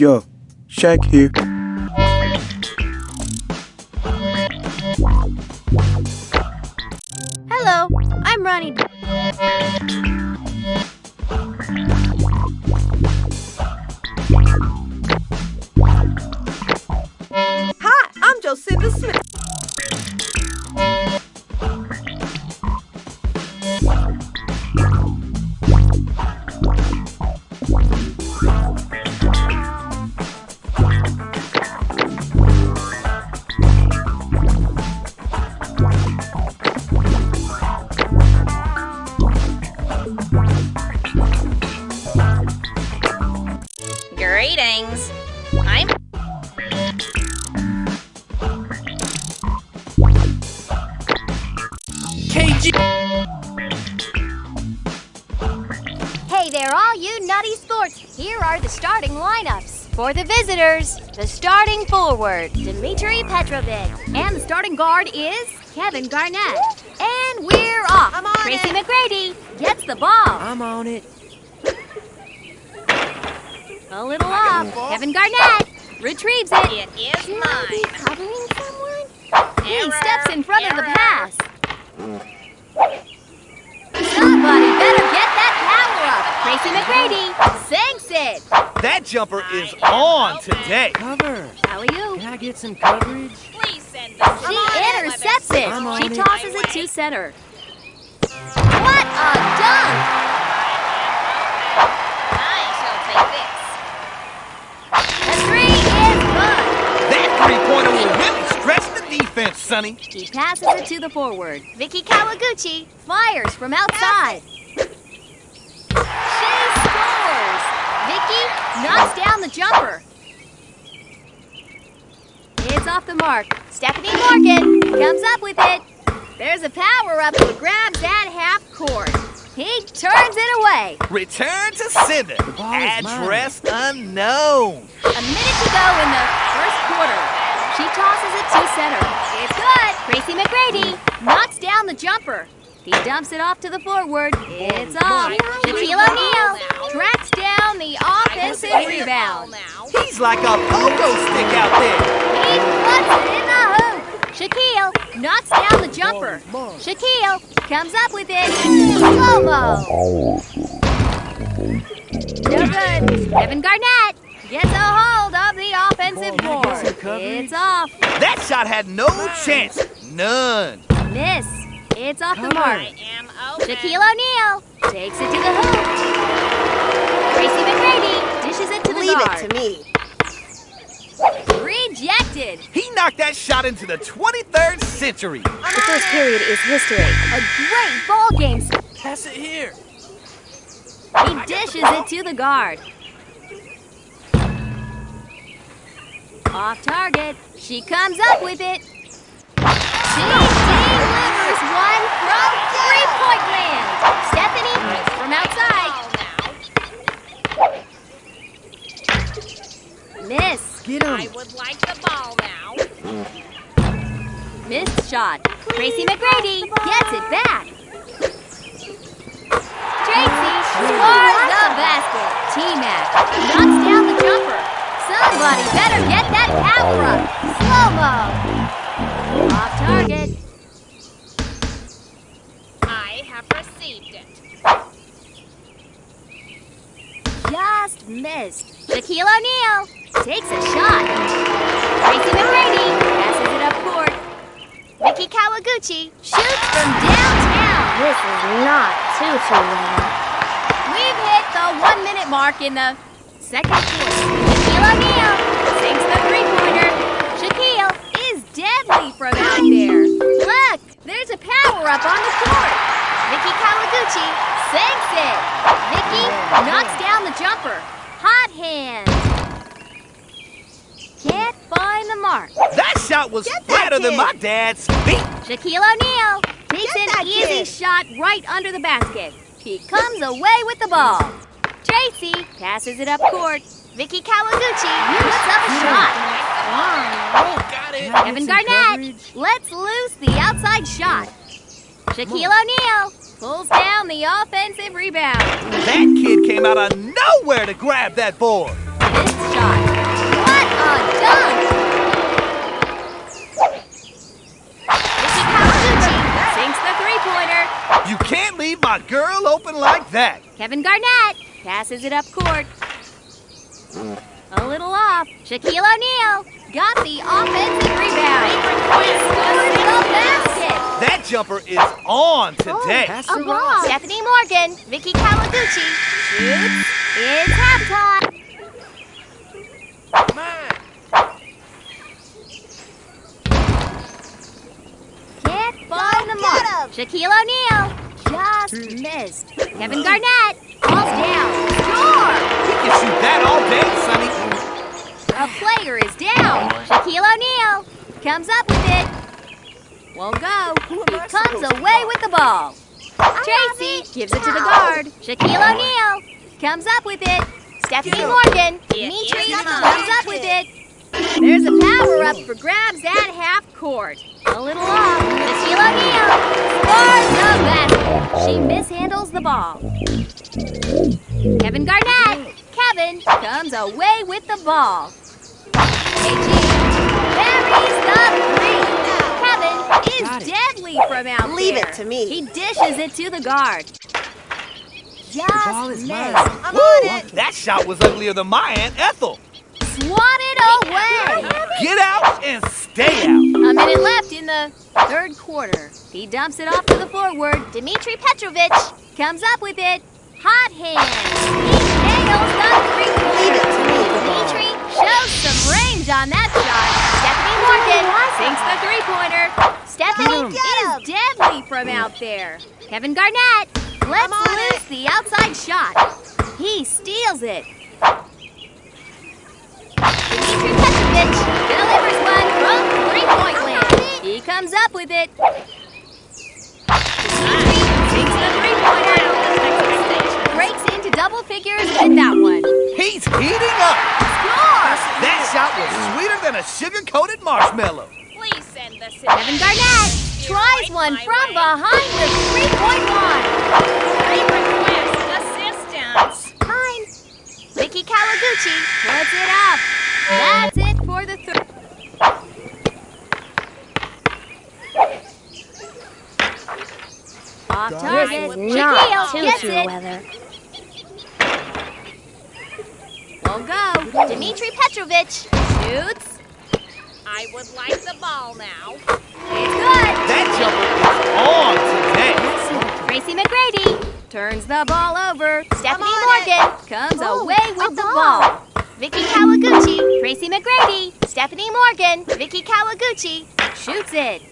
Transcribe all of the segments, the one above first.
Yo, Shaq here. Hello, I'm Ronnie. Hi, I'm Jocinda Smith. Greetings. I'm Hey there, all you nutty sports. Here are the starting lineups. For the visitors, the starting forward, Dmitri Petrovich. And the starting guard is Kevin Garnett. And we're off. I'm on Tracy it. McGrady gets the ball. I'm on it. A little off. Kevin Garnett retrieves it. It is mine. covering someone? He steps in front of the pass. Somebody better get that power up. Tracy McGrady sinks it. That jumper is on today. Cover. How are you? Can I get some coverage? She intercepts it. I'm on She it. tosses it to center. What a dunk! The stretch defense, Sonny. He passes it to the forward. Vicki Kawaguchi fires from outside. She scores. Vicki knocks down the jumper. It's off the mark. Stephanie Morgan comes up with it. There's a power up who grabs at half court. He turns it away. Return to sender. ball mine. Address unknown. A minute to go in the first quarter. She tosses it to center. It's good. Tracy McGrady knocks down the jumper. He dumps it off to the forward. It's oh, off. Shaquille O'Neal tracks down the offensive rebound. He's like a pogo stick out there. He puts it in the hoop. Shaquille knocks down the jumper. Shaquille comes up with it. Slow-mo. No good. Kevin Garnett gets a hold of the offensive Come board. get some coverage. It's off. That shot had no chance. None. Miss. It's off the mark. Shaquille O'Neal takes it to the hoop. Tracy McGrady dishes it to the Leave guard. it to me. Rejected. He knocked that shot into the 23rd century. The first period is history. A great ball game. Pass it here. He dishes it to the guard. Off target. She comes up with it. She delivers one from three-point land. Stephanie hits from outside. Miss. Get him. I would like the ball now. Missed shot. Tracy McGrady gets it back. Somebody better get that power up. Slow-mo. Off target. I have received it. Just missed. Shaquille O'Neal takes a shot. Tracy McGrady passes it up court. Vicki Kawaguchi shoots from downtown. This is not too too well. We've hit the one minute mark in the second quarter. Shaquille O'Neal sinks the three pointer. Shaquille is deadly from out there. Look, there's a power up on the court. Vicki Kawaguchi sinks it. Vicki knocks down the jumper. Hot hand. Can't find the mark. That shot was Get that flatter than my dad's feet. Shaquille O'Neal takes Get an easy kid. shot right under the basket. He comes away with the ball. Tracy passes it up court. Vicki Kawaguchi, let's up shot. Got it. Kevin Garnett, let's loose the outside shot. Shaquille O'Neal pulls down the offensive rebound. That kid came out of nowhere to grab that board. This shot. What a dunk! Vicki Kawaguchi sinks the three-pointer. You can't leave my girl open like that. Kevin Garnett passes it up court. A little off. Shaquille O'Neal got the offensive rebound. Scores the. That jumper is on oh, today. Pass A to ball. Stephanie Morgan, Vicki Kawaguchi shoots. It's halftime. Can't find the mark. Shaquille O'Neal just missed. Kevin Garnett falls down. Score! He can shoot that all day, Sonny. A player is down. Shaquille O'Neal comes up with it. Won't go. He comes away with the ball. Tracy gives it to the guard. Shaquille O'Neal comes up with it. Stephanie Morgan. Dimitri comes up with it. There's a power up for grabs at half court. A little off. Shaquille O'Neal scores the basket. She mishandles the ball. Kevin Garnett. Kevin comes away with the ball. KG buries the three. Kevin is Got it. deadly from out Leave there. it to me. He dishes it to the guard. Just missed. I'm Woo! on it. That shot was uglier than my Aunt Ethel. Swatted away. Get out and stay out. A minute left in the third quarter. He dumps it off to the forward. Dmitri Petrovich comes up with it. Hot hand. Stephanie is deadly from out there. Kevin Garnett lets on loose the outside shot. He steals it. Dmitri Petrovich delivers one from three-point land. He comes up with it. Dmitri takes the three-pointer. Breaks into double figures with that one. He's heating up. Score! That shot was sweeter than a sugar-coated marshmallow. Please send this in. Kevin Garnett tries one from behind the three-point line. Request assistance. Fine. Vicki Kawaguchi puts it up. That's it for the third. Off target. This is not Shaquille gets it. weather. Won't go. Dmitri Petrovich shoots. I would like the ball now. It's good. That jumper is on today. Tracy McGrady turns the ball over. Stephanie Morgan comes Oh, away with the ball. Vicki Kawaguchi, Tracy McGrady, Stephanie Morgan, Vicki Kawaguchi shoots it.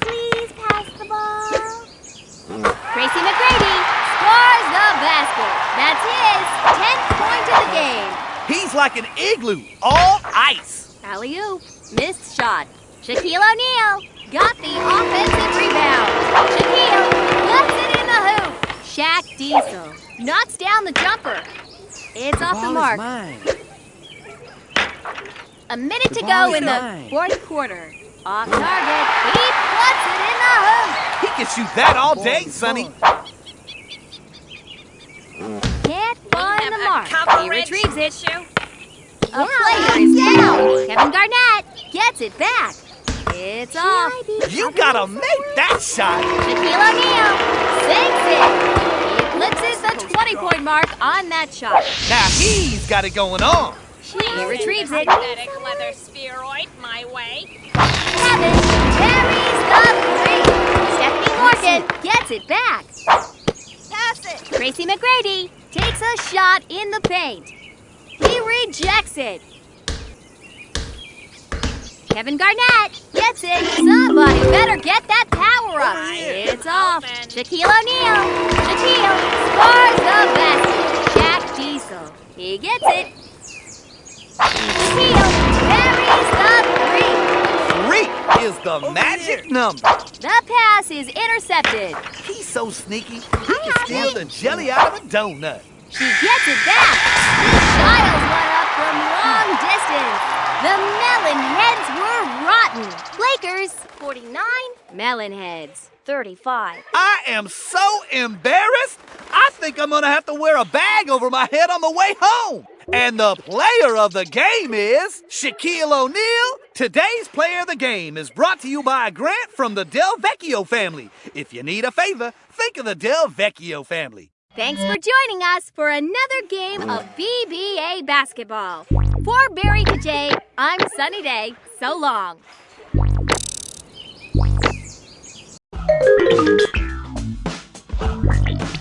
Please pass the ball. Tracy McGrady scores the basket. That's his 10th point of the game. He's like an igloo, all ice. Alley oop, missed shot. Shaquille O'Neal got the offensive rebound. Shaquille lets it in the hoop. Shaq Diesel knocks down the jumper. It's off the Ball is mark. mine. A minute The to go is in the fourth quarter. Off target. He puts it in the hoop. He can shoot that all day, Sonny. Can't find the mark. He retrieves it. issue. A player is down. Kevin Garnett gets it back. It's off. You gotta make that shot. Shaquille O'Neal sinks it. He eclipses the 20-point mark on that shot. Now he's got it going on. He retrieves it. Synthetic leather spheroid my way. Kevin buries the three. Stephanie Morgan gets it back. Pass it. Tracy McGrady takes a shot in the paint. He rejects it. Kevin Garnett gets it. Somebody better get that power up. Oh, it's off. Shaquille O'Neal. Shaquille scores the basket. Shaq Diesel. He gets it. Shaquille buries the three. Three is the magic number. The pass is intercepted. He's so sneaky, he can steal the jelly out of a donut. She gets it back long distance. The melon heads were rotten. Lakers, 49. Melon heads, 35. I am so embarrassed. I think I'm going to have to wear a bag over my head on the way home. And the player of the game is Shaquille O'Neal. Today's player of the game is brought to you by a grant from the Del Vecchio family. If you need a favor, think of the Del Vecchio family. Thanks for joining us for another game of BBA basketball. For Barry Kajay, I'm Sunny Day. So long.